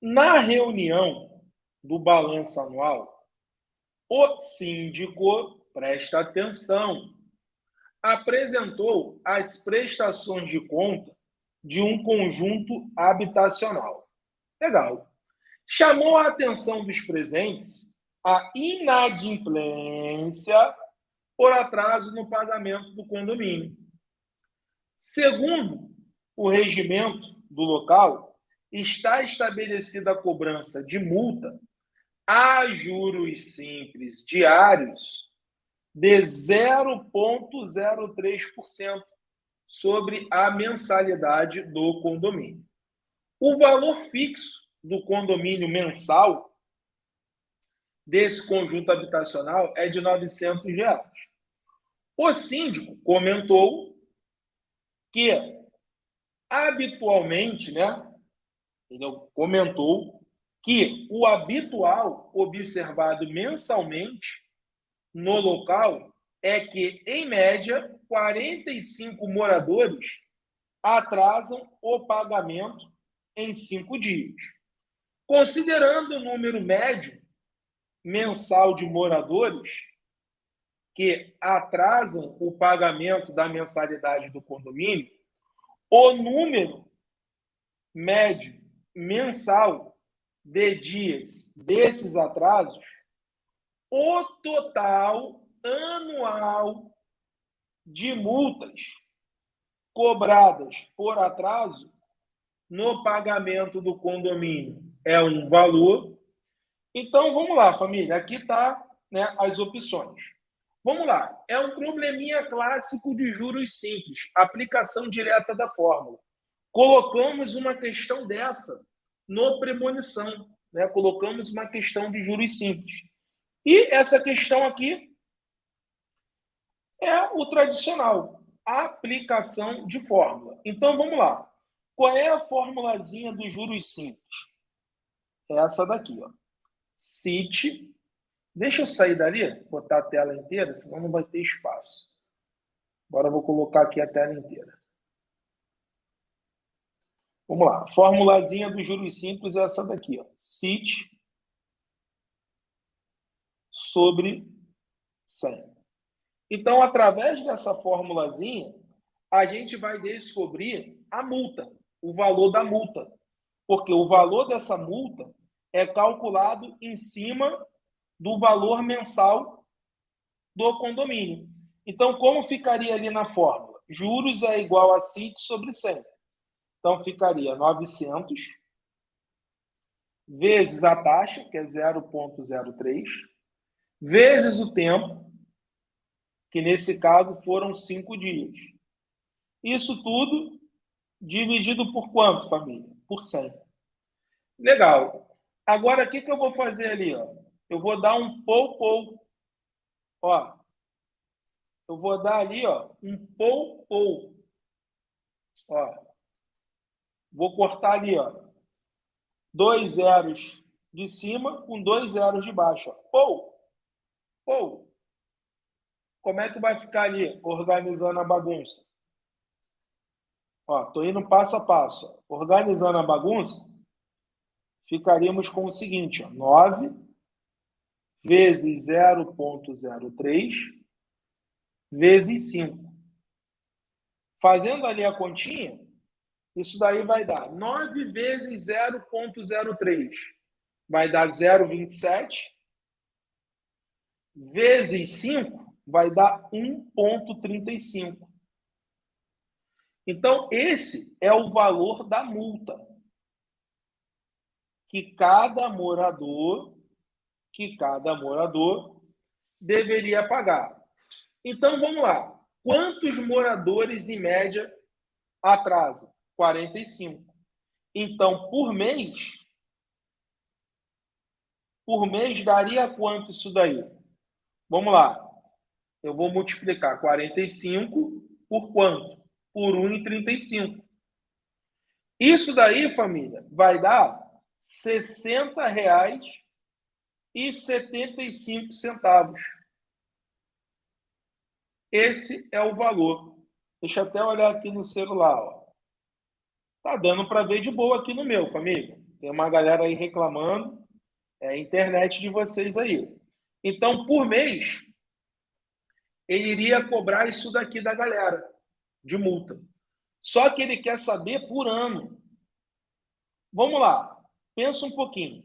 Na reunião do balanço anual, o síndico, presta atenção, apresentou as prestações de conta de um conjunto habitacional. Legal. Chamou a atenção dos presentes a inadimplência por atraso no pagamento do condomínio. Segundo o regimento do local, está estabelecida a cobrança de multa a juros simples diários de 0,03% sobre a mensalidade do condomínio. O valor fixo do condomínio mensal desse conjunto habitacional é de 900 reais. O síndico comentou que habitualmente, né, ele comentou que o habitual observado mensalmente no local é que, em média, 45 moradores atrasam o pagamento em cinco dias. Considerando o número médio mensal de moradores que atrasam o pagamento da mensalidade do condomínio, o número médio mensal de dias desses atrasos, o total anual de multas cobradas por atraso no pagamento do condomínio é um valor. Então, vamos lá, família. Aqui está né, as opções. Vamos lá. É um probleminha clássico de juros simples, aplicação direta da fórmula. Colocamos uma questão dessa no premonição. Né? Colocamos uma questão de juros simples. E essa questão aqui é o tradicional, aplicação de fórmula. Então, vamos lá. Qual é a formulazinha dos juros simples? É essa daqui, ó. CIT. Deixa eu sair dali, botar a tela inteira, senão não vai ter espaço. Agora eu vou colocar aqui a tela inteira. Vamos lá. Formulazinha dos juros simples é essa daqui, ó. CIT sobre 100. Então, através dessa formulazinha, a gente vai descobrir a multa, o valor da multa. Porque o valor dessa multa é calculado em cima do valor mensal do condomínio. Então, como ficaria ali na fórmula? Juros é igual a CIT sobre 100. Então, ficaria 900 vezes a taxa, que é 0,03, vezes o tempo, que nesse caso foram cinco dias. Isso tudo dividido por quanto, família? Por 100. Legal. Agora, o que, que eu vou fazer ali? Ó? Eu vou dar um pou, pou. Ó, eu vou dar ali ó, um pou, pou. Ó, vou cortar ali, ó, dois zeros de cima com dois zeros de baixo. Ó. Pou, pou. Como é que vai ficar ali, organizando a bagunça? Ó, tô indo passo a passo. Organizando a bagunça, ficaríamos com o seguinte, ó, 9 vezes 0,03 vezes 5. Fazendo ali a continha, isso daí vai dar 9 vezes 0,03. Vai dar 0,27 vezes 5 vai dar 1,35. Então, esse é o valor da multa que cada morador, que cada morador deveria pagar. Então, vamos lá. Quantos moradores, em média, atrasam? 45. Então, por mês, por mês daria quanto isso daí? Vamos lá eu vou multiplicar 45 por quanto? Por 1,35. Isso daí, família, vai dar R$ 60,75. Esse é o valor. Deixa eu até olhar aqui no celular. Ó. Tá dando para ver de boa aqui no meu, família. Tem uma galera aí reclamando. É a internet de vocês aí. Então, por mês, ele iria cobrar isso daqui da galera, de multa. Só que ele quer saber por ano. Vamos lá, pensa um pouquinho.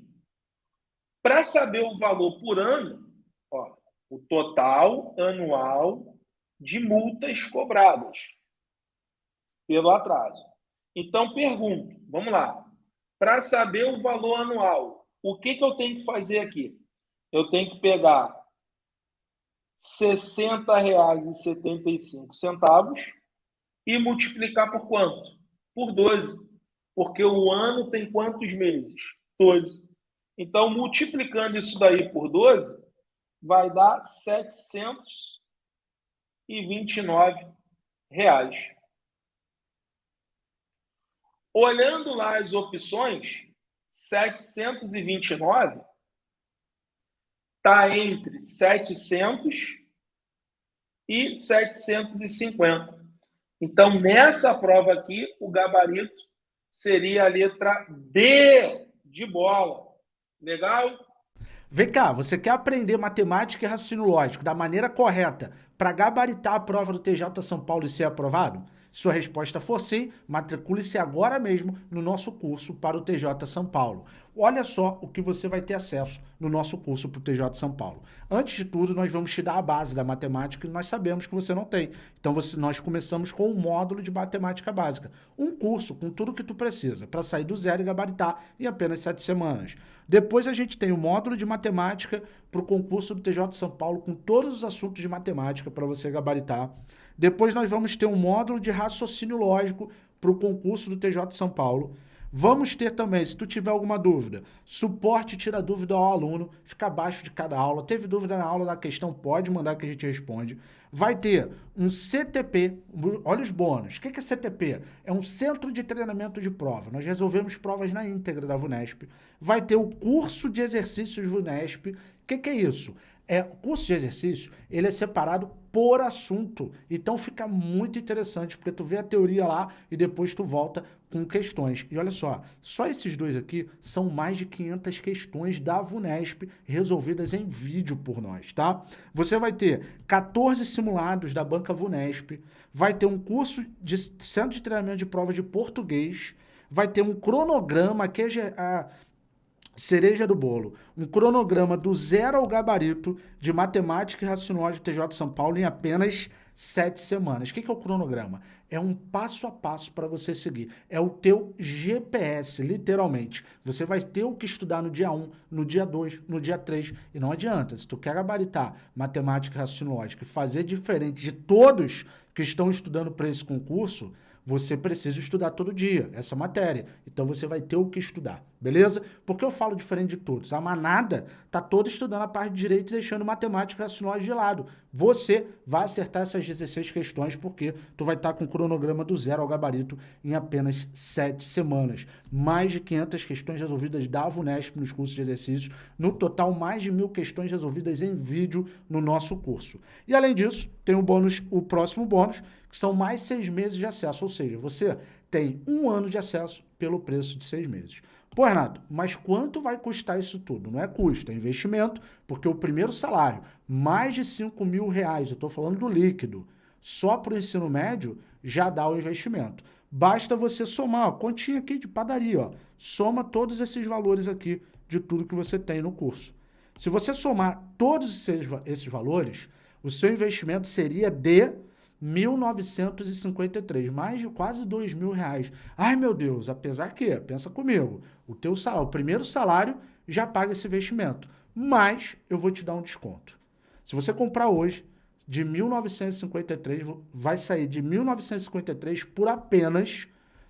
Para saber o valor por ano, ó, o total anual de multas cobradas pelo atraso. Então, pergunto, vamos lá. Para saber o valor anual, o que, que eu tenho que fazer aqui? Eu tenho que pegar R$ 60,75 e multiplicar por quanto? Por 12. Porque o ano tem quantos meses? 12. Então, multiplicando isso daí por 12, vai dar 729 reais. Olhando lá as opções, 729 está entre 700 e 750. Então, nessa prova aqui, o gabarito seria a letra D de bola. Legal? Vem cá, você quer aprender matemática e raciocínio lógico da maneira correta para gabaritar a prova do TJ São Paulo e ser aprovado? Se sua resposta for sim, matricule-se agora mesmo no nosso curso para o TJ São Paulo. Olha só o que você vai ter acesso no nosso curso para o TJ São Paulo. Antes de tudo, nós vamos te dar a base da matemática que nós sabemos que você não tem. Então, você, nós começamos com um módulo de matemática básica. Um curso com tudo que tu precisa para sair do zero e gabaritar em apenas sete semanas. Depois a gente tem o módulo de matemática para o concurso do TJ São Paulo com todos os assuntos de matemática para você gabaritar. Depois nós vamos ter um módulo de raciocínio lógico para o concurso do TJ São Paulo. Vamos ter também, se tu tiver alguma dúvida, suporte tira dúvida ao aluno, fica abaixo de cada aula. Teve dúvida na aula da questão, pode mandar que a gente responde. Vai ter um CTP, olha os bônus. O que é CTP? É um Centro de Treinamento de Prova. Nós resolvemos provas na íntegra da VUNESP. Vai ter o curso de exercícios VUNESP. O que, que é isso? É, o curso de exercício, ele é separado por assunto. Então fica muito interessante, porque tu vê a teoria lá e depois tu volta com questões. E olha só, só esses dois aqui são mais de 500 questões da VUNESP resolvidas em vídeo por nós, tá? Você vai ter 14 simulados da banca VUNESP, vai ter um curso de centro de treinamento de prova de português, vai ter um cronograma, que é a cereja do bolo, um cronograma do zero ao gabarito de matemática e raciocínio de TJ São Paulo em apenas sete semanas. O que é o cronograma? É um passo a passo para você seguir. É o teu GPS, literalmente. Você vai ter o que estudar no dia 1, no dia 2, no dia 3. E não adianta, se tu quer gabaritar matemática e raciocínio e fazer diferente de todos que estão estudando para esse concurso, você precisa estudar todo dia essa matéria. Então você vai ter o que estudar, beleza? Porque eu falo diferente de todos. A manada tá toda estudando a parte de direito e deixando matemática e raciocínio de lado. Você vai acertar essas 16 questões porque tu vai estar com o cronograma do zero ao gabarito em apenas 7 semanas. Mais de 500 questões resolvidas da VUNESP nos cursos de exercícios. No total, mais de mil questões resolvidas em vídeo no nosso curso. E além disso, tem o bônus, o próximo bônus, que são mais seis meses de acesso, ou seja, você tem um ano de acesso pelo preço de seis meses. Pô, Renato, mas quanto vai custar isso tudo? Não é custo, é investimento, porque o primeiro salário, mais de 5 mil reais, eu estou falando do líquido, só para o ensino médio, já dá o investimento. Basta você somar, ó, continha aqui de padaria, ó, soma todos esses valores aqui de tudo que você tem no curso. Se você somar todos esses, esses valores, o seu investimento seria de 1.953, mais de quase dois mil reais. Ai, meu Deus, apesar que, pensa comigo, o teu salário, o primeiro salário já paga esse investimento, mas eu vou te dar um desconto. Se você comprar hoje, de 1.953, vai sair de 1.953 por apenas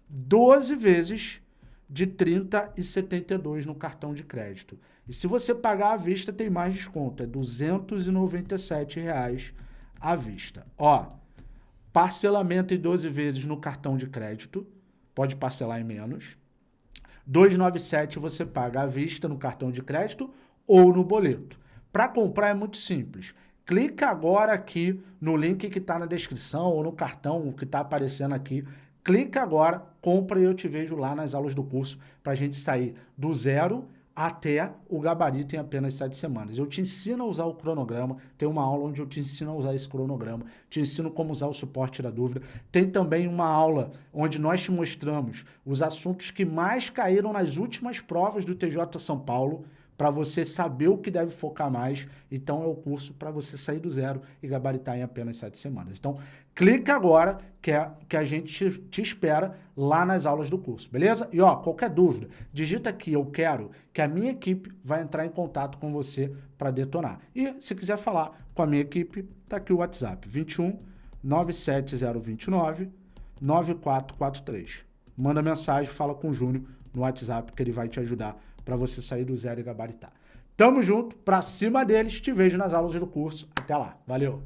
12 vezes de 30,72 no cartão de crédito. E se você pagar à vista, tem mais desconto, é 297 reais à vista. Ó, Parcelamento em 12 vezes no cartão de crédito, pode parcelar em menos. 297 você paga à vista no cartão de crédito ou no boleto. Para comprar é muito simples. Clica agora aqui no link que está na descrição ou no cartão que está aparecendo aqui. clica agora, compra e eu te vejo lá nas aulas do curso para a gente sair do zero até o gabarito em apenas sete semanas. Eu te ensino a usar o cronograma, tem uma aula onde eu te ensino a usar esse cronograma, te ensino como usar o suporte da dúvida. Tem também uma aula onde nós te mostramos os assuntos que mais caíram nas últimas provas do TJ São Paulo, para você saber o que deve focar mais. Então é o curso para você sair do zero e gabaritar em apenas sete semanas. Então clica agora que, é, que a gente te, espera lá nas aulas do curso, beleza? E ó, qualquer dúvida, digita aqui eu quero que a minha equipe vai entrar em contato com você para detonar. E se quiser falar com a minha equipe, tá aqui o WhatsApp, 21 97029 9443. Manda mensagem, fala com o Júnior no WhatsApp que ele vai te ajudar para você sair do zero e gabaritar. Tamo junto, pra cima deles, te vejo nas aulas do curso. Até lá, valeu!